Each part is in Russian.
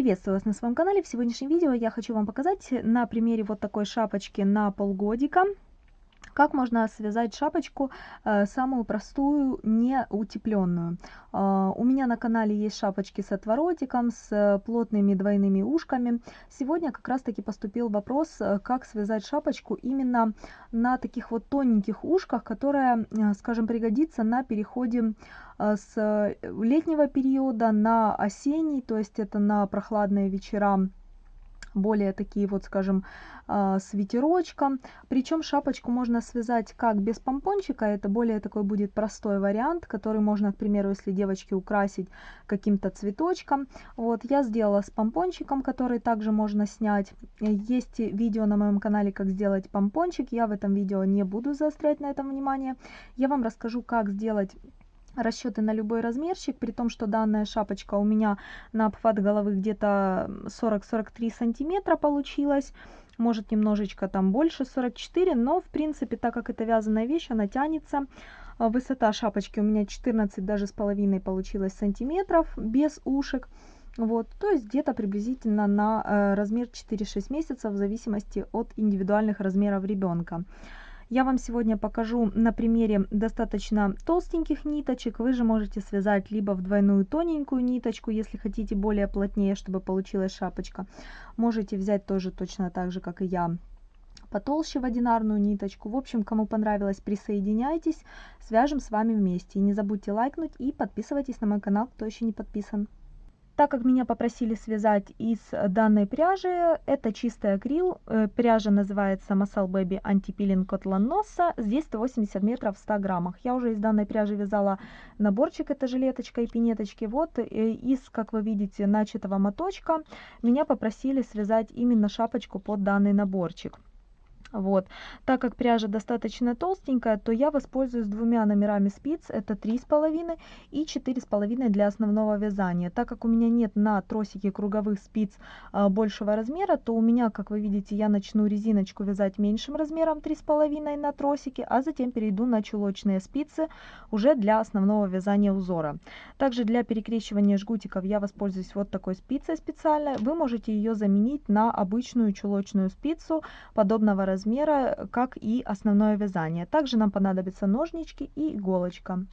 Приветствую вас на своем канале. В сегодняшнем видео я хочу вам показать на примере вот такой шапочки на полгодика, как можно связать шапочку э, самую простую, не утепленную. Э, у меня на канале есть шапочки с отворотиком, с плотными двойными ушками. Сегодня как раз таки поступил вопрос, э, как связать шапочку именно на таких вот тоненьких ушках, которая, э, скажем, пригодится на переходе э, с летнего периода на осенний, то есть это на прохладные вечера более такие вот, скажем, а, с ветерочком. Причем шапочку можно связать как без помпончика, это более такой будет простой вариант, который можно, к примеру, если девочки украсить каким-то цветочком. Вот, я сделала с помпончиком, который также можно снять. Есть видео на моем канале, как сделать помпончик, я в этом видео не буду заострять на этом внимание. Я вам расскажу, как сделать расчеты на любой размерчик, при том, что данная шапочка у меня на обхват головы где-то 40-43 сантиметра получилась, может немножечко там больше 44, но в принципе, так как это вязаная вещь, она тянется. А, высота шапочки у меня 14 даже с половиной получилось сантиметров без ушек. Вот, то есть где-то приблизительно на э, размер 4-6 месяцев в зависимости от индивидуальных размеров ребенка. Я вам сегодня покажу на примере достаточно толстеньких ниточек. Вы же можете связать либо в двойную тоненькую ниточку, если хотите более плотнее, чтобы получилась шапочка. Можете взять тоже точно так же, как и я, потолще в одинарную ниточку. В общем, кому понравилось, присоединяйтесь, свяжем с вами вместе. И не забудьте лайкнуть и подписывайтесь на мой канал, кто еще не подписан. Так как меня попросили связать из данной пряжи, это чистый акрил, э, пряжа называется Masal Baby Anti-Peeling Cotton Nossa, здесь 180 метров в 100 граммах. Я уже из данной пряжи вязала наборчик, это жилеточка и пинеточки. Вот э, из, как вы видите, начатого моточка меня попросили связать именно шапочку под данный наборчик. Вот. Так как пряжа достаточно толстенькая, то я воспользуюсь двумя номерами спиц, это 3,5 и 4,5 для основного вязания. Так как у меня нет на тросике круговых спиц а, большего размера, то у меня, как вы видите, я начну резиночку вязать меньшим размером 3,5 на тросике, а затем перейду на чулочные спицы уже для основного вязания узора. Также для перекрещивания жгутиков я воспользуюсь вот такой спицей специальной. Вы можете ее заменить на обычную чулочную спицу подобного размера размера, как и основное вязание. Также нам понадобятся ножнички и иголочка.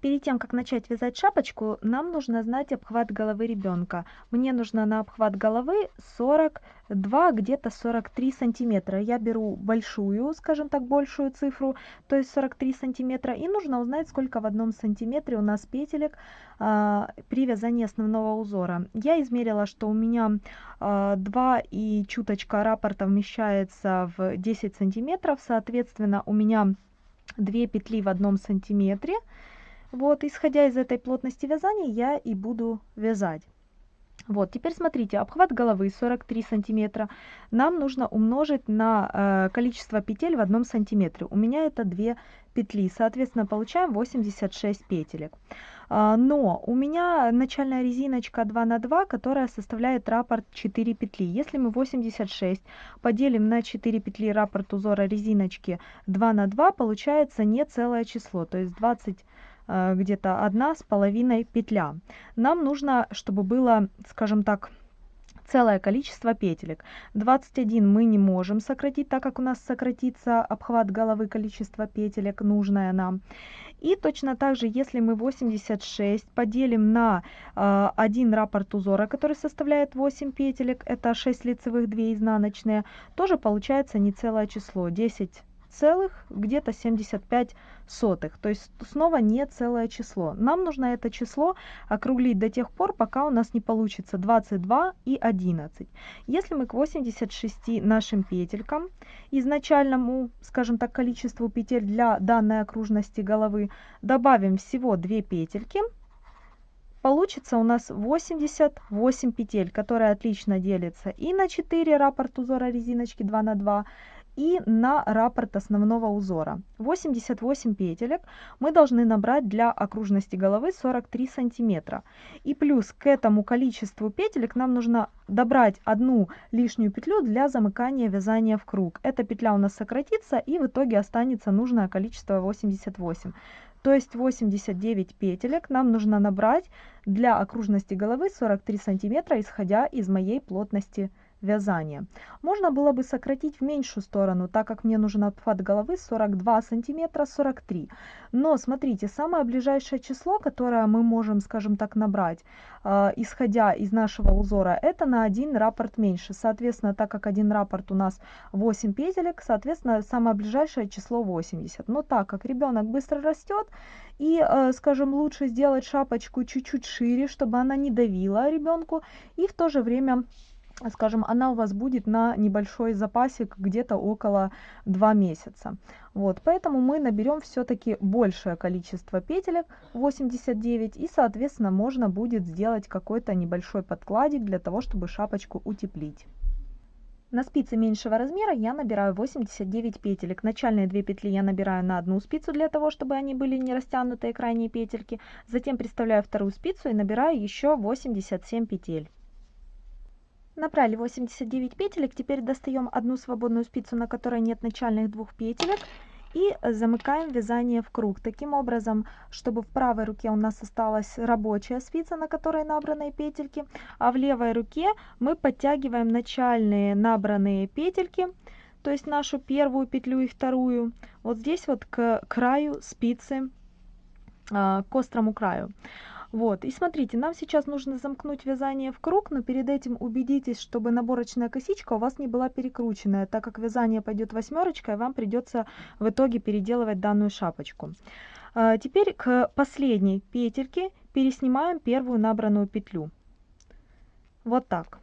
Перед тем, как начать вязать шапочку, нам нужно знать обхват головы ребенка. Мне нужно на обхват головы 42, где-то 43 сантиметра. Я беру большую, скажем так, большую цифру, то есть 43 сантиметра. И нужно узнать, сколько в одном сантиметре у нас петелек а, при вязании основного узора. Я измерила, что у меня а, 2 и чуточка раппорта вмещается в 10 сантиметров. Соответственно, у меня 2 петли в одном сантиметре. Вот, исходя из этой плотности вязания, я и буду вязать. Вот, теперь смотрите, обхват головы 43 сантиметра. Нам нужно умножить на э, количество петель в одном сантиметре. У меня это 2 петли, соответственно, получаем 86 петелек. А, но у меня начальная резиночка 2 на 2, которая составляет раппорт 4 петли. Если мы 86 поделим на 4 петли раппорт узора резиночки 2 на 2, получается не целое число, то есть 20 Э, где-то одна с половиной петля. Нам нужно, чтобы было, скажем так, целое количество петелек. 21 мы не можем сократить, так как у нас сократится обхват головы количество петелек, нужное нам. И точно так же, если мы 86 поделим на э, один раппорт узора, который составляет 8 петелек, это 6 лицевых, 2 изнаночные, тоже получается не целое число, 10 целых где-то 75 сотых. То есть снова не целое число. Нам нужно это число округлить до тех пор, пока у нас не получится 22 и 11. Если мы к 86 нашим петелькам, изначальному, скажем так, количеству петель для данной окружности головы, добавим всего 2 петельки, получится у нас 88 петель, которые отлично делятся и на 4 раппорт узора резиночки 2 на 2 и на раппорт основного узора. 88 петелек мы должны набрать для окружности головы 43 сантиметра. И плюс к этому количеству петелек нам нужно добрать одну лишнюю петлю для замыкания вязания в круг. Эта петля у нас сократится и в итоге останется нужное количество 88. то есть 89 петелек нам нужно набрать для окружности головы 43 сантиметра, исходя из моей плотности вязания. Можно было бы сократить в меньшую сторону, так как мне нужен обхват головы 42 сантиметра 43. Но смотрите, самое ближайшее число, которое мы можем, скажем так, набрать, э, исходя из нашего узора, это на один раппорт меньше. Соответственно, так как один раппорт у нас 8 петелек, соответственно, самое ближайшее число 80. Но так как ребенок быстро растет, и, э, скажем, лучше сделать шапочку чуть-чуть шире, чтобы она не давила ребенку, и в то же время скажем, она у вас будет на небольшой запасик где-то около 2 месяца. Вот, поэтому мы наберем все-таки большее количество петелек, 89, и, соответственно, можно будет сделать какой-то небольшой подкладик для того, чтобы шапочку утеплить. На спице меньшего размера я набираю 89 петелек. Начальные две петли я набираю на одну спицу для того, чтобы они были не растянутые крайние петельки. Затем приставляю вторую спицу и набираю еще 87 петель. Набрали 89 петелек, теперь достаем одну свободную спицу, на которой нет начальных двух петелек и замыкаем вязание в круг. Таким образом, чтобы в правой руке у нас осталась рабочая спица, на которой набраны петельки, а в левой руке мы подтягиваем начальные набранные петельки, то есть нашу первую петлю и вторую, вот здесь вот к краю спицы, а, к острому краю. Вот, и смотрите, нам сейчас нужно замкнуть вязание в круг, но перед этим убедитесь, чтобы наборочная косичка у вас не была перекрученная, так как вязание пойдет восьмерочкой, вам придется в итоге переделывать данную шапочку. А, теперь к последней петельке переснимаем первую набранную петлю. Вот так.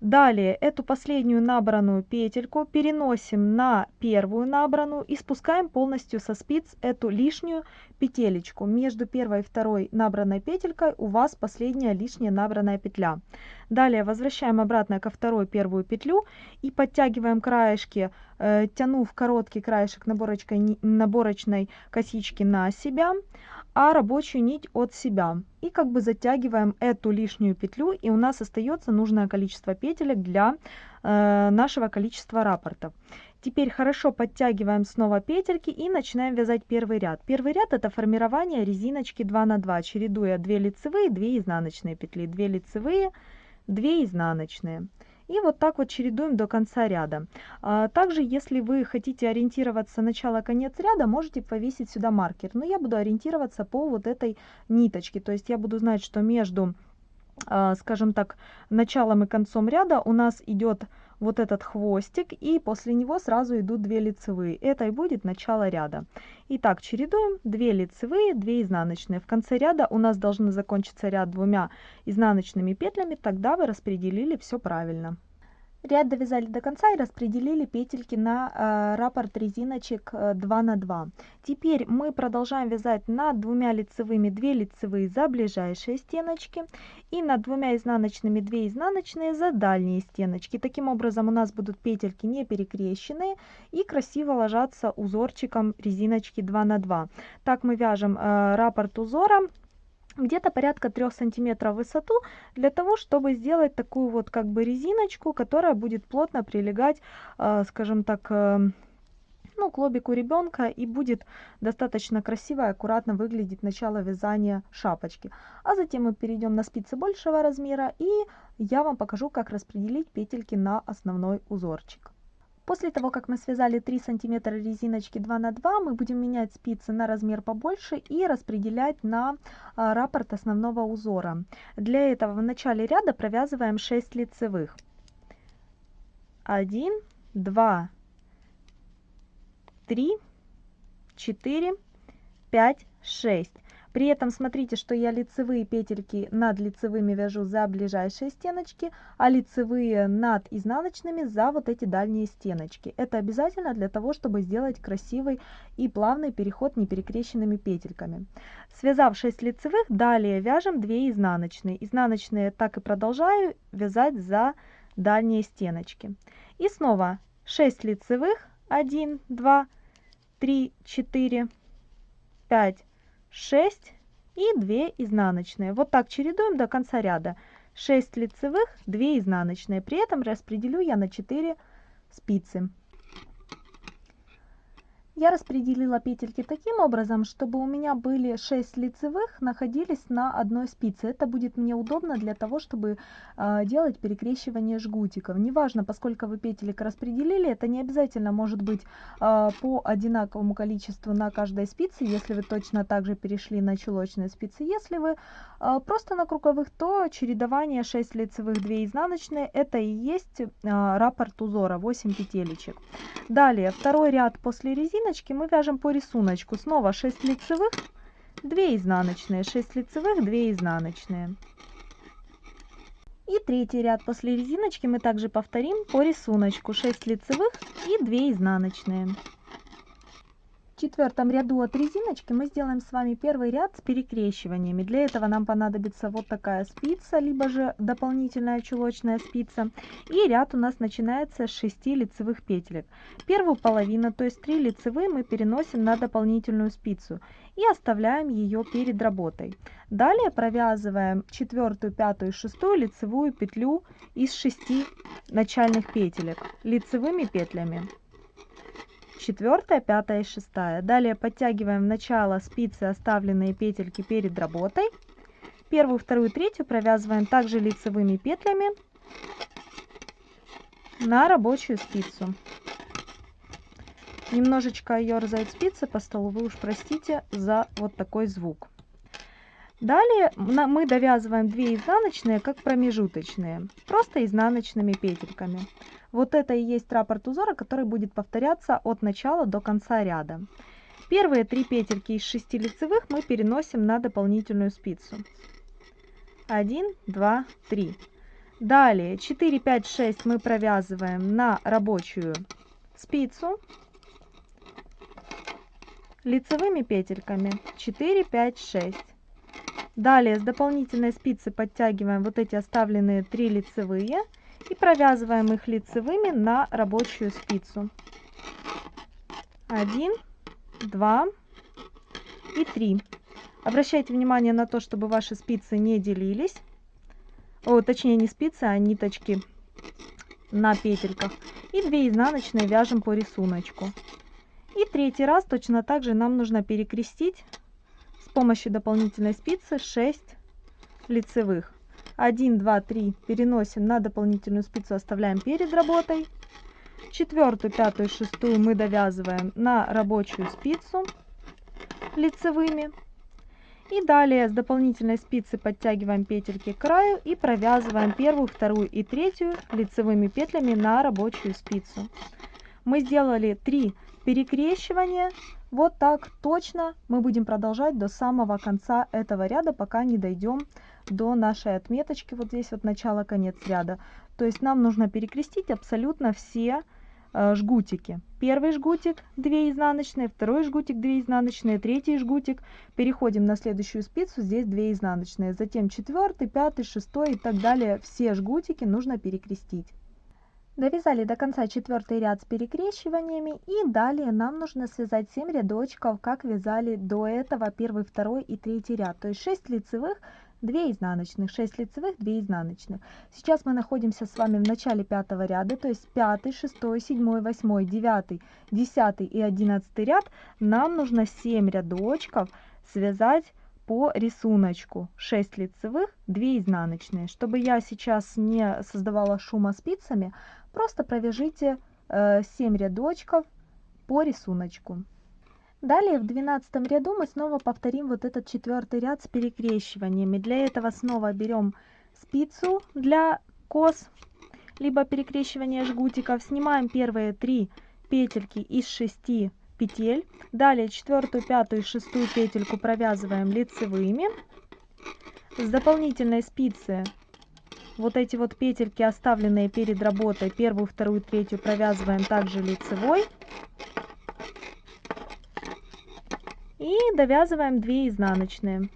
Далее эту последнюю набранную петельку переносим на первую набранную и спускаем полностью со спиц эту лишнюю петелечку. Между первой и второй набранной петелькой у вас последняя лишняя набранная петля. Далее возвращаем обратно ко второй первую петлю и подтягиваем краешки, э, тянув короткий краешек наборочкой, наборочной косички на себя а рабочую нить от себя. И как бы затягиваем эту лишнюю петлю, и у нас остается нужное количество петелек для э, нашего количества раппортов. Теперь хорошо подтягиваем снова петельки и начинаем вязать первый ряд. Первый ряд это формирование резиночки 2 на 2, чередуя 2 лицевые, 2 изнаночные петли, 2 лицевые, 2 изнаночные. И вот так вот чередуем до конца ряда. А, также, если вы хотите ориентироваться начало-конец ряда, можете повесить сюда маркер. Но я буду ориентироваться по вот этой ниточке. То есть я буду знать, что между, а, скажем так, началом и концом ряда у нас идет вот этот хвостик, и после него сразу идут 2 лицевые. Это и будет начало ряда. Итак, чередуем 2 лицевые, 2 изнаночные. В конце ряда у нас должны закончиться ряд двумя изнаночными петлями, тогда вы распределили все правильно. Ряд довязали до конца и распределили петельки на э, раппорт резиночек э, 2 на 2. Теперь мы продолжаем вязать над двумя лицевыми 2 лицевые за ближайшие стеночки и над двумя изнаночными 2 изнаночные за дальние стеночки. Таким образом у нас будут петельки не перекрещенные и красиво ложатся узорчиком резиночки 2 на 2. Так мы вяжем э, раппорт узора где-то порядка 3 сантиметров в высоту для того чтобы сделать такую вот как бы резиночку которая будет плотно прилегать э, скажем так э, ну, к лобику ребенка и будет достаточно красиво и аккуратно выглядеть начало вязания шапочки. А затем мы перейдем на спицы большего размера и я вам покажу, как распределить петельки на основной узорчик. После того, как мы связали 3 сантиметра резиночки 2 на 2, мы будем менять спицы на размер побольше и распределять на а, раппорт основного узора. Для этого в начале ряда провязываем 6 лицевых. 1, 2, 3, 4, 5, 6. При этом смотрите, что я лицевые петельки над лицевыми вяжу за ближайшие стеночки, а лицевые над изнаночными за вот эти дальние стеночки. Это обязательно для того, чтобы сделать красивый и плавный переход неперекрещенными петельками. Связав 6 лицевых, далее вяжем 2 изнаночные. Изнаночные так и продолжаю вязать за дальние стеночки. И снова 6 лицевых, 1, 2, 3, 4, 5, 6 и 2 изнаночные. Вот так чередуем до конца ряда. 6 лицевых, 2 изнаночные. При этом распределю я на 4 спицы. Я распределила петельки таким образом, чтобы у меня были 6 лицевых находились на одной спице. Это будет мне удобно для того, чтобы э, делать перекрещивание жгутиков. Неважно, поскольку вы петелек распределили, это не обязательно может быть э, по одинаковому количеству на каждой спице, если вы точно так же перешли на чулочные спицы. Если вы э, просто на круговых, то чередование 6 лицевых, 2 изнаночные, это и есть э, раппорт узора, 8 петелечек. Далее, второй ряд после резины резиночки мы вяжем по рисунку. Снова 6 лицевых, 2 изнаночные, 6 лицевых, 2 изнаночные. И третий ряд после резиночки мы также повторим по рисунку. 6 лицевых и 2 изнаночные. В четвертом ряду от резиночки мы сделаем с вами первый ряд с перекрещиваниями. Для этого нам понадобится вот такая спица, либо же дополнительная чулочная спица. И ряд у нас начинается с 6 лицевых петелек. Первую половину, то есть 3 лицевые, мы переносим на дополнительную спицу и оставляем ее перед работой. Далее провязываем четвертую, пятую, шестую лицевую петлю из 6 начальных петелек лицевыми петлями четвертая, пятая и шестая. Далее подтягиваем в начало спицы оставленные петельки перед работой. Первую, вторую, третью провязываем также лицевыми петлями на рабочую спицу. Немножечко ерзает спица по столу, вы уж простите за вот такой звук. Далее мы довязываем 2 изнаночные, как промежуточные, просто изнаночными петельками. Вот это и есть раппорт узора, который будет повторяться от начала до конца ряда. Первые три петельки из 6 лицевых мы переносим на дополнительную спицу. 1, 2, 3. Далее 4, 5, 6 мы провязываем на рабочую спицу лицевыми петельками 4, 5, 6. Далее с дополнительной спицы подтягиваем вот эти оставленные 3 лицевые и провязываем их лицевыми на рабочую спицу. 1, 2 и 3. Обращайте внимание на то, чтобы ваши спицы не делились. О, точнее не спицы, а ниточки на петельках. И 2 изнаночные вяжем по рисунку. И третий раз точно так же нам нужно перекрестить с помощью дополнительной спицы 6 лицевых. 1, 2, 3 переносим на дополнительную спицу, оставляем перед работой. Четвертую, пятую, шестую мы довязываем на рабочую спицу лицевыми. И далее с дополнительной спицы подтягиваем петельки к краю и провязываем первую, вторую и третью лицевыми петлями на рабочую спицу. Мы сделали 3 перекрещивания. Вот так точно мы будем продолжать до самого конца этого ряда, пока не дойдем до нашей отметочки, вот здесь вот начало-конец ряда. То есть нам нужно перекрестить абсолютно все э, жгутики. Первый жгутик 2 изнаночные, второй жгутик 2 изнаночные, третий жгутик. Переходим на следующую спицу, здесь 2 изнаночные. Затем четвертый, пятый, шестой и так далее. Все жгутики нужно перекрестить. Довязали до конца четвертый ряд с перекрещиваниями и далее нам нужно связать 7 рядочков, как вязали до этого первый, второй и третий ряд. То есть 6 лицевых, 2 изнаночных, 6 лицевых, 2 изнаночных. Сейчас мы находимся с вами в начале пятого ряда, то есть 5, 6, 7, 8, 9, 10 и 11 ряд. Нам нужно 7 рядочков связать по рисунку 6 лицевых 2 изнаночные чтобы я сейчас не создавала шума спицами просто провяжите 7 э, рядочков по рисунку Далее в двенадцатом ряду мы снова повторим вот этот четвертый ряд с перекрещиваниями. Для этого снова берем спицу для кос, либо перекрещивания жгутиков. Снимаем первые три петельки из шести петель. Далее четвертую, пятую и шестую петельку провязываем лицевыми. С дополнительной спицы вот эти вот петельки, оставленные перед работой, первую, вторую, третью провязываем также лицевой. И довязываем 2 изнаночные.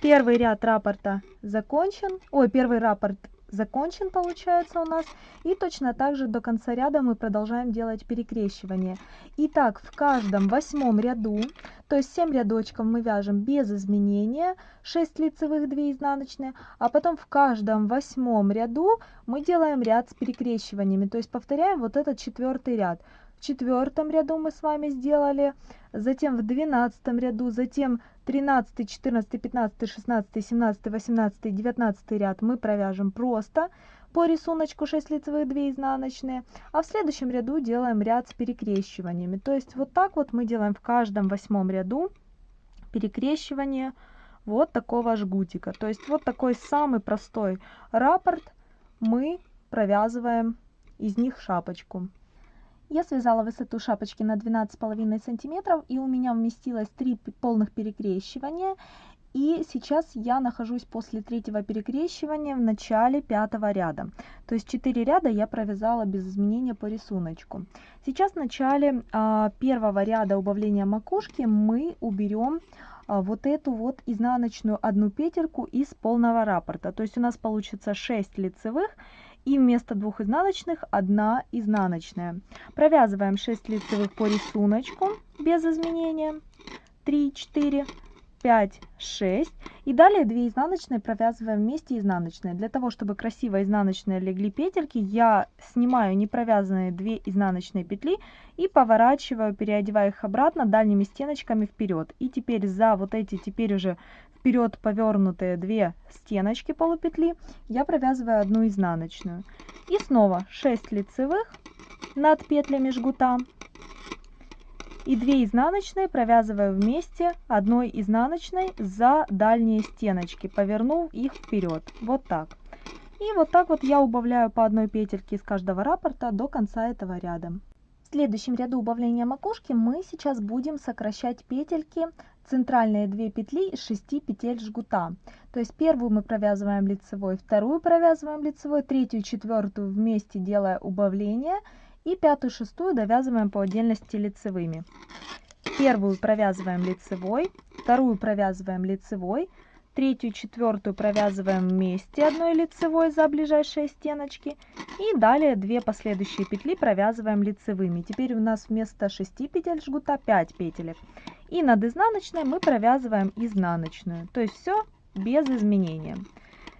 Первый ряд раппорта закончен. Ой, первый раппорт закончен получается у нас. И точно так же до конца ряда мы продолжаем делать перекрещивание. Итак, в каждом восьмом ряду, то есть 7 рядочков мы вяжем без изменения, 6 лицевых, 2 изнаночные, а потом в каждом восьмом ряду мы делаем ряд с перекрещиваниями, то есть повторяем вот этот четвертый ряд четвертом ряду мы с вами сделали, затем в двенадцатом ряду, затем 13, 14, 15, 16, 17, 18, 19 ряд мы провяжем просто по рисунку 6 лицевых 2 изнаночные, а в следующем ряду делаем ряд с перекрещиваниями. То есть вот так вот мы делаем в каждом восьмом ряду перекрещивание вот такого жгутика. То есть вот такой самый простой раппорт мы провязываем из них шапочку. Я связала высоту шапочки на 12,5 сантиметров и у меня вместилось 3 полных перекрещивания. И сейчас я нахожусь после третьего перекрещивания в начале пятого ряда. То есть 4 ряда я провязала без изменения по рисунку. Сейчас в начале а, первого ряда убавления макушки мы уберем а, вот эту вот изнаночную одну петельку из полного раппорта. То есть у нас получится 6 лицевых и вместо двух изнаночных одна изнаночная. Провязываем 6 лицевых по рисунку без изменения. 3, 4, 5, 6. И далее 2 изнаночные провязываем вместе изнаночные. Для того, чтобы красиво изнаночные легли петельки, я снимаю непровязанные 2 изнаночные петли и поворачиваю, переодеваю их обратно дальними стеночками вперед. И теперь за вот эти теперь уже вперед повернутые две стеночки полупетли я провязываю одну изнаночную. И снова 6 лицевых над петлями жгута. И 2 изнаночные провязываю вместе одной изнаночной за дальние стеночки повернув их вперед вот так. И вот так вот я убавляю по одной петельке из каждого раппорта до конца этого ряда. В следующем ряду убавления макушки мы сейчас будем сокращать петельки центральные 2 петли из 6 петель жгута. То есть первую мы провязываем лицевой, вторую провязываем лицевой, третью, четвертую вместе делая убавление и пятую, шестую довязываем по отдельности лицевыми. Первую провязываем лицевой, вторую провязываем лицевой, третью, четвертую провязываем вместе одной лицевой за ближайшие стеночки и далее две последующие петли провязываем лицевыми. Теперь у нас вместо 6 петель жгута 5 петелек. И над изнаночной мы провязываем изнаночную, то есть все без изменения.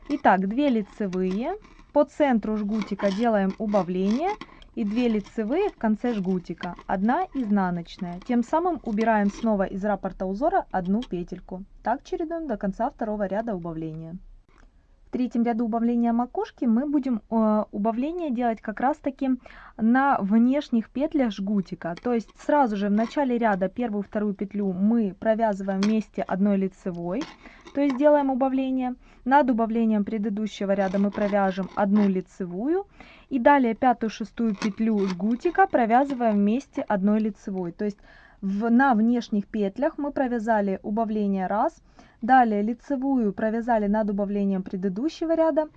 Итак, 2 лицевые, по центру жгутика делаем убавление и 2 лицевые в конце жгутика, 1 изнаночная. Тем самым убираем снова из раппорта узора одну петельку. Так чередуем до конца второго ряда убавления. Третьем ряду убавления макушки мы будем э, убавление делать как раз таки на внешних петлях жгутика. То есть сразу же в начале ряда первую вторую петлю мы провязываем вместе одной лицевой, то есть делаем убавление. Над убавлением предыдущего ряда мы провяжем одну лицевую и далее пятую шестую петлю жгутика провязываем вместе одной лицевой то есть в, на внешних петлях. Мы провязали убавление раз. Далее лицевую провязали над убавлением предыдущего ряда.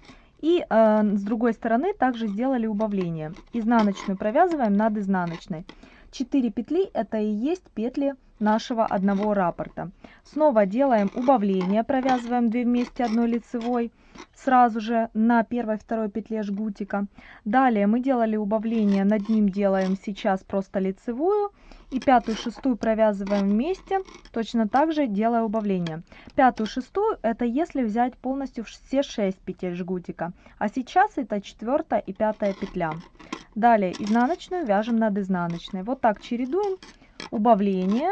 И э, с другой стороны также сделали убавление. Изнаночную провязываем над изнаночной. 4 петли это и есть петли нашего одного раппорта. Снова делаем убавление провязываем 2 вместе одной лицевой сразу же на первой второй петле жгутика. Далее мы делали убавление над ним делаем сейчас просто лицевую и пятую шестую провязываем вместе точно так же делая убавление. Пятую шестую это если взять полностью все 6 петель жгутика а сейчас это четвертая и пятая петля. Далее изнаночную вяжем над изнаночной. Вот так чередуем. Убавление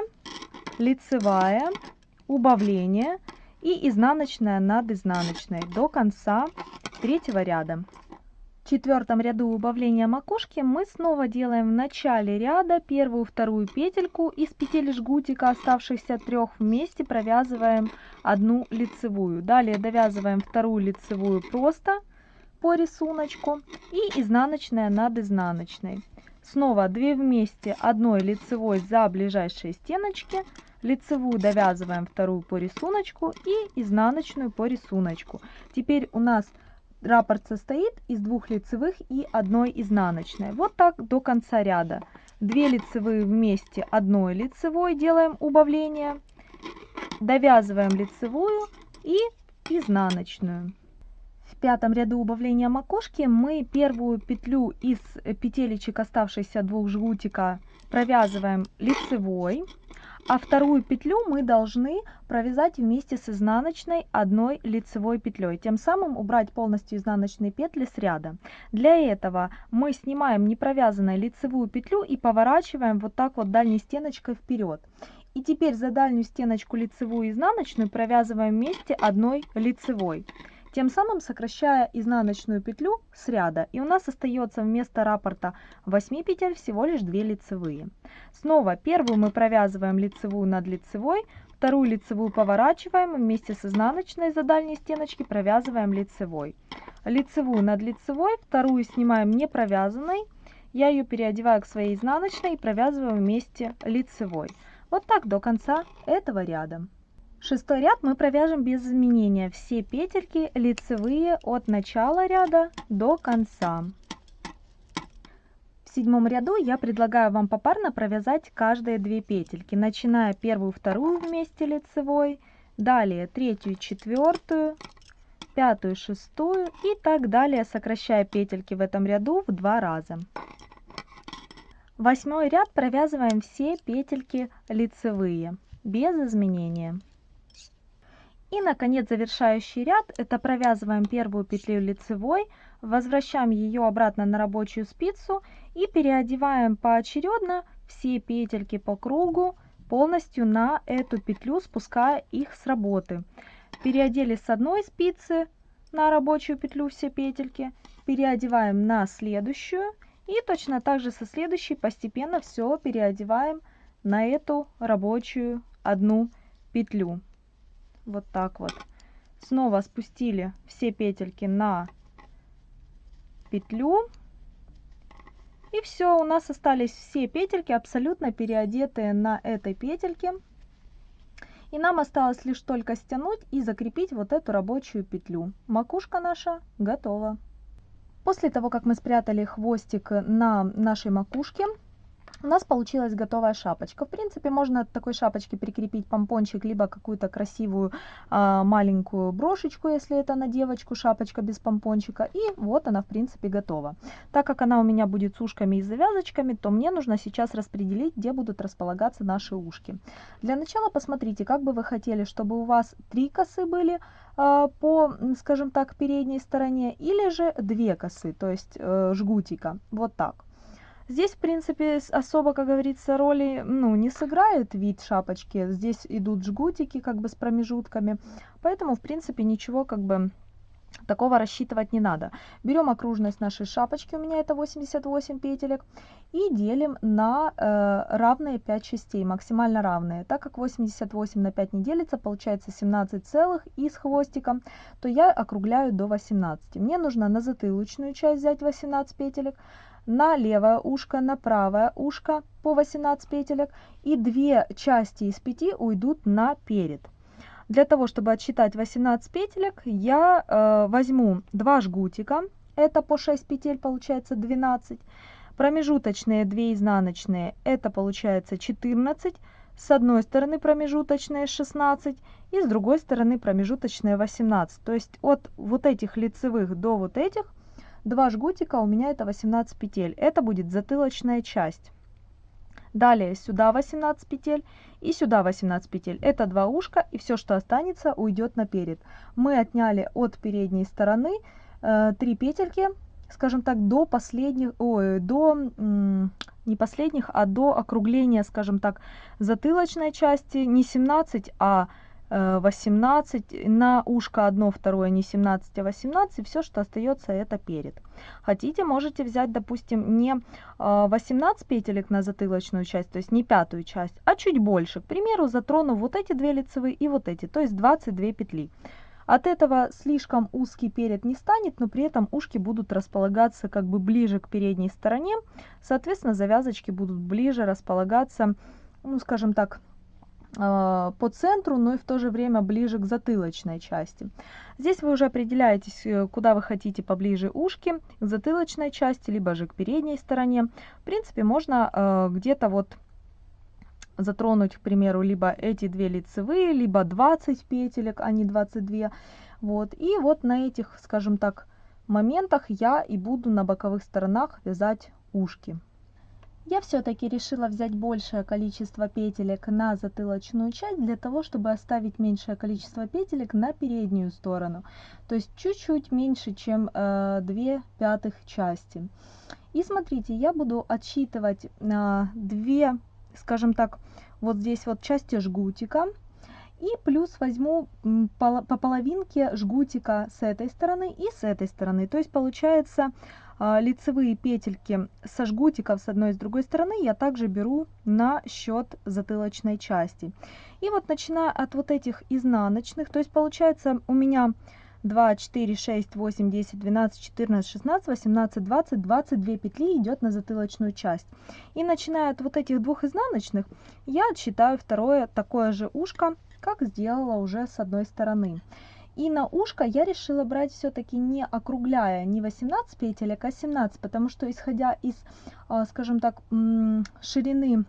лицевая убавление и изнаночная над изнаночной до конца третьего ряда. Четвертом ряду убавления макушки мы снова делаем в начале ряда первую вторую петельку. Из петель жгутика оставшихся трех вместе провязываем одну лицевую. Далее довязываем вторую лицевую просто по рисунку и изнаночная над изнаночной. Снова 2 вместе одной лицевой за ближайшие стеночки. Лицевую довязываем вторую по рисунку и изнаночную по рисунку. Теперь у нас раппорт состоит из двух лицевых и одной изнаночной. Вот так до конца ряда. 2 лицевые вместе одной лицевой делаем убавление. Довязываем лицевую и изнаночную. В пятом ряду убавления макушки мы первую петлю из петелечек оставшихся двух жгутика провязываем лицевой, а вторую петлю мы должны провязать вместе с изнаночной одной лицевой петлей, тем самым убрать полностью изнаночные петли с ряда. Для этого мы снимаем непровязанную лицевую петлю и поворачиваем вот так вот дальней стеночкой вперед. И теперь за дальнюю стеночку лицевую и изнаночную провязываем вместе одной лицевой тем самым сокращая изнаночную петлю с ряда. И у нас остается вместо раппорта 8 петель всего лишь 2 лицевые. Снова первую мы провязываем лицевую над лицевой, вторую лицевую поворачиваем, вместе с изнаночной за дальней стеночки провязываем лицевой. Лицевую над лицевой, вторую снимаем не провязанной, я ее переодеваю к своей изнаночной и провязываю вместе лицевой. Вот так до конца этого ряда. Шестой ряд мы провяжем без изменения все петельки лицевые от начала ряда до конца. В седьмом ряду я предлагаю вам попарно провязать каждые две петельки, начиная первую, вторую вместе лицевой, далее третью, четвертую, пятую, шестую и так далее, сокращая петельки в этом ряду в два раза. Восьмой ряд провязываем все петельки лицевые без изменения. И, наконец, завершающий ряд, это провязываем первую петлю лицевой, возвращаем ее обратно на рабочую спицу и переодеваем поочередно все петельки по кругу полностью на эту петлю, спуская их с работы. Переодели с одной спицы на рабочую петлю все петельки, переодеваем на следующую и точно так же со следующей постепенно все переодеваем на эту рабочую одну петлю вот так вот. Снова спустили все петельки на петлю. И все, у нас остались все петельки абсолютно переодетые на этой петельке. И нам осталось лишь только стянуть и закрепить вот эту рабочую петлю. Макушка наша готова. После того, как мы спрятали хвостик на нашей макушке, у нас получилась готовая шапочка. В принципе, можно от такой шапочки прикрепить помпончик, либо какую-то красивую а, маленькую брошечку, если это на девочку шапочка без помпончика. И вот она, в принципе, готова. Так как она у меня будет с ушками и завязочками, то мне нужно сейчас распределить, где будут располагаться наши ушки. Для начала посмотрите, как бы вы хотели, чтобы у вас три косы были а, по, скажем так, передней стороне, или же две косы, то есть э, жгутика. Вот так. Здесь, в принципе, особо, как говорится, роли ну, не сыграет вид шапочки. Здесь идут жгутики как бы с промежутками. Поэтому, в принципе, ничего как бы такого рассчитывать не надо. Берем окружность нашей шапочки, у меня это 88 петелек, и делим на э, равные 5 частей, максимально равные. Так как 88 на 5 не делится, получается 17 целых и с хвостиком, то я округляю до 18. Мне нужно на затылочную часть взять 18 петелек, на левое ушко, на правое ушко по 18 петелек и две части из 5 уйдут на перед. Для того, чтобы отсчитать 18 петелек, я э, возьму 2 жгутика, это по 6 петель получается 12, промежуточные 2 изнаночные, это получается 14, с одной стороны промежуточные 16 и с другой стороны промежуточные 18. То есть от вот этих лицевых до вот этих Два жгутика у меня это 18 петель. Это будет затылочная часть. Далее сюда 18 петель и сюда 18 петель. Это два ушка и все, что останется, уйдет наперед. Мы отняли от передней стороны э, 3 петельки, скажем так, до последних, ой, до не последних, а до округления, скажем так, затылочной части не 17, а 18, э, на ушко одно, второе не 17, а 18, все, что остается, это перед. Хотите, можете взять, допустим, не 18 э, петелек на затылочную часть, то есть не пятую часть, а чуть больше. К примеру, затрону вот эти две лицевые и вот эти, то есть 22 петли. От этого слишком узкий перед не станет, но при этом ушки будут располагаться как бы ближе к передней стороне. Соответственно, завязочки будут ближе располагаться, ну, скажем так, по центру, но и в то же время ближе к затылочной части. Здесь вы уже определяетесь, э, куда вы хотите поближе ушки, к затылочной части, либо же к передней стороне. В принципе, можно э, где-то вот затронуть, к примеру, либо эти две лицевые, либо 20 петелек, а не 22. Вот, и вот на этих, скажем так, моментах я и буду на боковых сторонах вязать ушки. Я все-таки решила взять большее количество петелек на затылочную часть для того, чтобы оставить меньшее количество петелек на переднюю сторону. То есть чуть-чуть меньше, чем э, 2 пятых части. И смотрите, я буду отсчитывать э, 2, скажем так, вот здесь вот части жгутика. И плюс возьму по половинке жгутика с этой стороны и с этой стороны. То есть получается а, лицевые петельки со жгутиков с одной и с другой стороны я также беру на счет затылочной части. И вот начиная от вот этих изнаночных, то есть получается у меня 2, 4, 6, 8, 10, 12, 14, 16, 18, 20, 22 петли идет на затылочную часть. И начиная от вот этих двух изнаночных, я отсчитаю второе такое же ушко, как сделала уже с одной стороны. И на ушко я решила брать все-таки не округляя, не 18 петелек, а 17, потому что исходя из, а, скажем так, ширины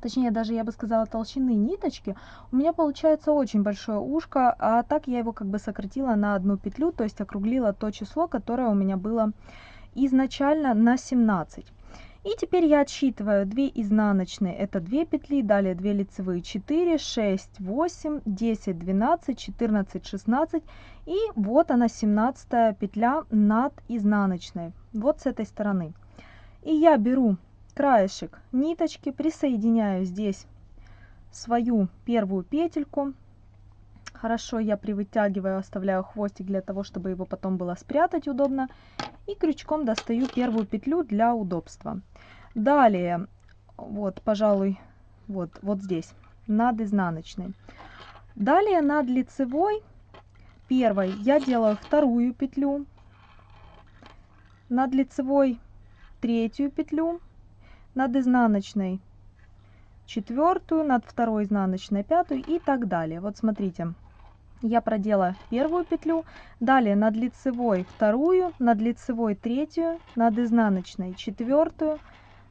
точнее даже я бы сказала толщины ниточки, у меня получается очень большое ушко, а так я его как бы сократила на одну петлю, то есть округлила то число, которое у меня было изначально на 17. И теперь я отсчитываю 2 изнаночные, это 2 петли, далее 2 лицевые, 4, 6, 8, 10, 12, 14, 16. И вот она 17 петля над изнаночной, вот с этой стороны. И я беру краешек ниточки, присоединяю здесь свою первую петельку. Хорошо я привытягиваю, оставляю хвостик для того, чтобы его потом было спрятать удобно. И крючком достаю первую петлю для удобства. Далее, вот, пожалуй, вот, вот здесь, над изнаночной. Далее над лицевой первой я делаю вторую петлю, над лицевой третью петлю, над изнаночной четвертую, над второй изнаночной пятую и так далее. Вот смотрите, я продела первую петлю, далее над лицевой вторую, над лицевой третью, над изнаночной четвертую,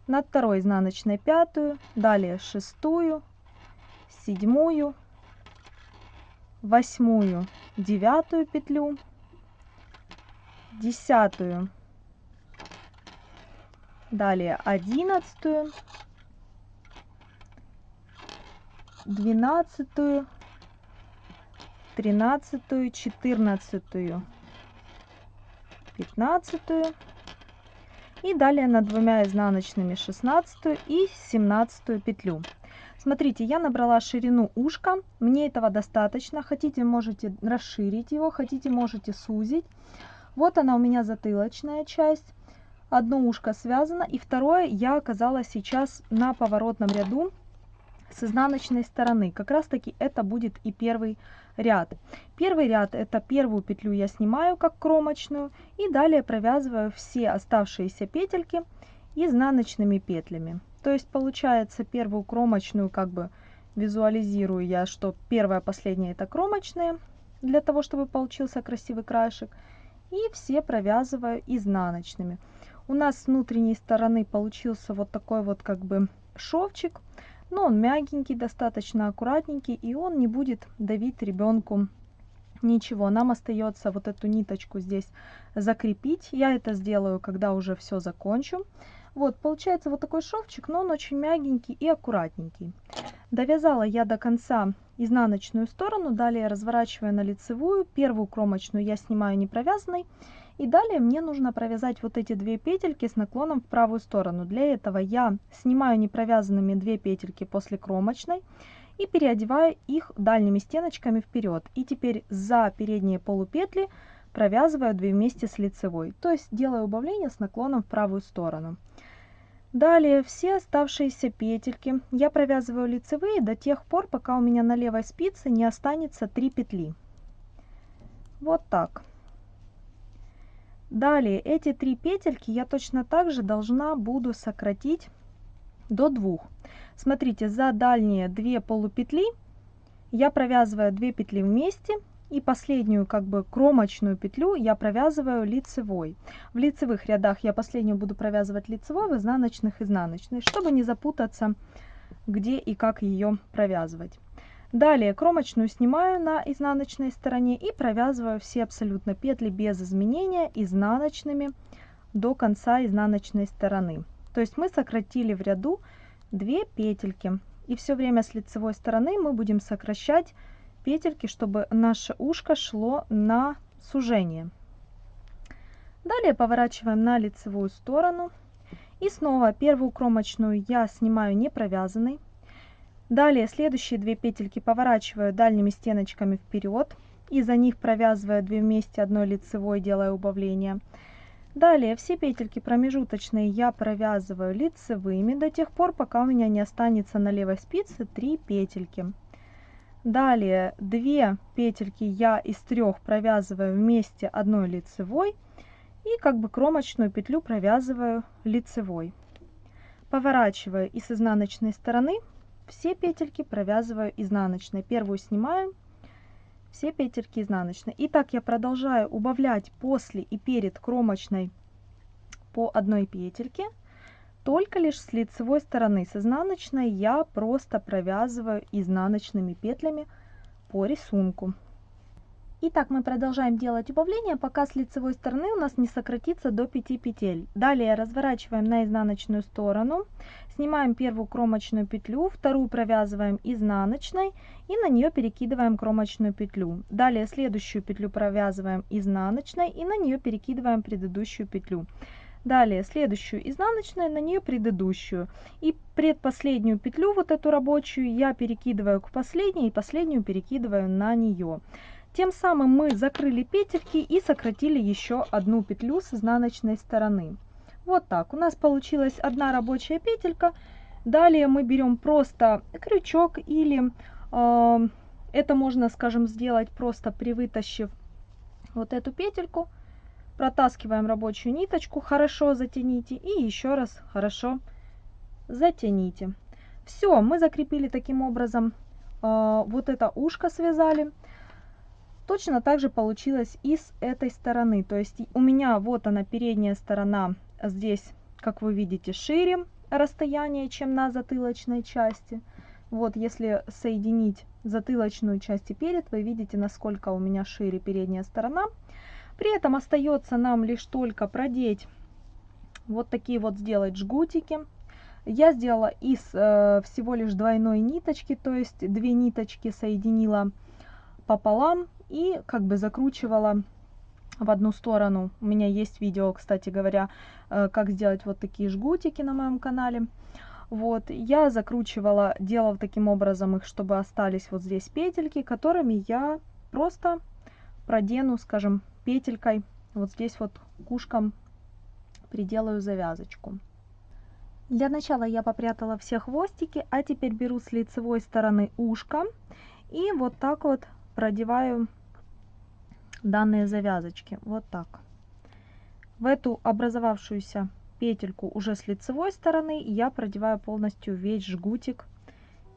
над второй изнаночной пятую, далее шестую, седьмую, восьмую, девятую петлю, десятую, далее одиннадцатую, двенадцатую, тринадцатую, четырнадцатую, пятнадцатую и далее над двумя изнаночными 16 и 17 петлю. Смотрите, я набрала ширину ушка, мне этого достаточно. Хотите, можете расширить его, хотите, можете сузить. Вот она у меня затылочная часть. Одно ушко связано, и второе я оказалась сейчас на поворотном ряду с изнаночной стороны. Как раз таки это будет и первый ряд. Первый ряд это первую петлю я снимаю как кромочную и далее провязываю все оставшиеся петельки изнаночными петлями. То есть получается первую кромочную как бы визуализирую я, что первая, последняя это кромочные, для того, чтобы получился красивый краешек. И все провязываю изнаночными. У нас с внутренней стороны получился вот такой вот как бы шовчик но он мягенький, достаточно аккуратненький, и он не будет давить ребенку ничего. Нам остается вот эту ниточку здесь закрепить. Я это сделаю, когда уже все закончу. Вот, получается вот такой шовчик, но он очень мягенький и аккуратненький. Довязала я до конца изнаночную сторону, далее разворачиваю на лицевую. Первую кромочную я снимаю не провязанной. И далее мне нужно провязать вот эти две петельки с наклоном в правую сторону. Для этого я снимаю непровязанными две петельки после кромочной и переодеваю их дальними стеночками вперед. И теперь за передние полупетли провязываю 2 вместе с лицевой. То есть делаю убавление с наклоном в правую сторону. Далее все оставшиеся петельки я провязываю лицевые до тех пор, пока у меня на левой спице не останется 3 петли. Вот так. Далее эти три петельки я точно так же должна буду сократить до двух. Смотрите, за дальние две полупетли я провязываю 2 петли вместе и последнюю как бы кромочную петлю я провязываю лицевой. В лицевых рядах я последнюю буду провязывать лицевой, в изнаночных изнаночной, чтобы не запутаться, где и как ее провязывать. Далее кромочную снимаю на изнаночной стороне и провязываю все абсолютно петли без изменения изнаночными до конца изнаночной стороны. То есть мы сократили в ряду 2 петельки. И все время с лицевой стороны мы будем сокращать петельки, чтобы наше ушко шло на сужение. Далее поворачиваем на лицевую сторону. И снова первую кромочную я снимаю не провязанной. Далее следующие две петельки поворачиваю дальними стеночками вперед. И за них провязываю 2 вместе одной лицевой, делая убавление. Далее все петельки промежуточные я провязываю лицевыми до тех пор, пока у меня не останется на левой спице 3 петельки. Далее 2 петельки я из трех провязываю вместе одной лицевой и как бы кромочную петлю провязываю лицевой. Поворачиваю и с изнаночной стороны все петельки провязываю изнаночной. Первую снимаю все петельки изнаночной. И так я продолжаю убавлять после и перед кромочной по одной петельке, только лишь с лицевой стороны. С изнаночной я просто провязываю изнаночными петлями по рисунку. Итак, мы продолжаем делать убавление, пока с лицевой стороны у нас не сократится до 5 петель. Далее разворачиваем на изнаночную сторону, снимаем первую кромочную петлю, вторую провязываем изнаночной и на нее перекидываем кромочную петлю. Далее следующую петлю провязываем изнаночной и на нее перекидываем предыдущую петлю. Далее следующую изнаночную, на нее предыдущую. И предпоследнюю петлю, вот эту рабочую, я перекидываю к последней и последнюю перекидываю на нее. Тем самым мы закрыли петельки и сократили еще одну петлю с изнаночной стороны. Вот так. У нас получилась одна рабочая петелька. Далее мы берем просто крючок или э, это можно, скажем, сделать просто привытащив вот эту петельку. Протаскиваем рабочую ниточку, хорошо затяните и еще раз хорошо затяните. Все, мы закрепили таким образом э, вот это ушко связали. Точно так же получилось и с этой стороны. То есть у меня вот она передняя сторона здесь, как вы видите, шире расстояние, чем на затылочной части. Вот если соединить затылочную часть и перед, вы видите, насколько у меня шире передняя сторона. При этом остается нам лишь только продеть вот такие вот сделать жгутики. Я сделала из э, всего лишь двойной ниточки, то есть две ниточки соединила пополам и как бы закручивала в одну сторону. У меня есть видео, кстати говоря, э, как сделать вот такие жгутики на моем канале. Вот, я закручивала, делала таким образом их, чтобы остались вот здесь петельки, которыми я просто продену, скажем, петелькой, вот здесь вот кушком приделаю завязочку. Для начала я попрятала все хвостики, а теперь беру с лицевой стороны ушко и вот так вот продеваю данные завязочки. Вот так. В эту образовавшуюся петельку уже с лицевой стороны я продеваю полностью весь жгутик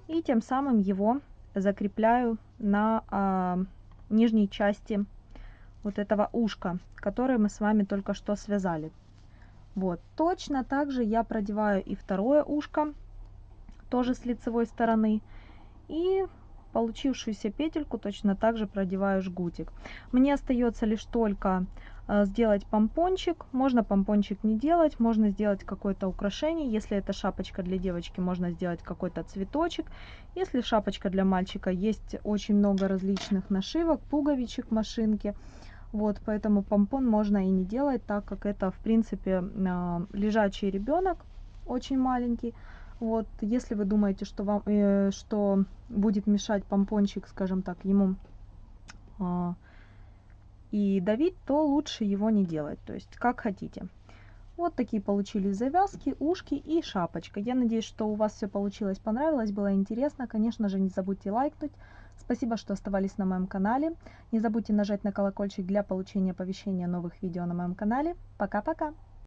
и тем самым его закрепляю на а, нижней части вот этого ушка, которое мы с вами только что связали. Вот, точно так же я продеваю и второе ушко, тоже с лицевой стороны. И получившуюся петельку точно так же продеваю жгутик. Мне остается лишь только э, сделать помпончик. Можно помпончик не делать, можно сделать какое-то украшение. Если это шапочка для девочки, можно сделать какой-то цветочек. Если шапочка для мальчика, есть очень много различных нашивок, пуговичек, машинки. Вот, поэтому помпон можно и не делать, так как это, в принципе, э, лежачий ребенок, очень маленький. Вот, если вы думаете, что вам, э, что будет мешать помпончик, скажем так, ему э, и давить, то лучше его не делать. То есть, как хотите. Вот такие получились завязки, ушки и шапочка. Я надеюсь, что у вас все получилось, понравилось, было интересно. Конечно же, не забудьте лайкнуть. Спасибо, что оставались на моем канале. Не забудьте нажать на колокольчик для получения оповещения новых видео на моем канале. Пока-пока!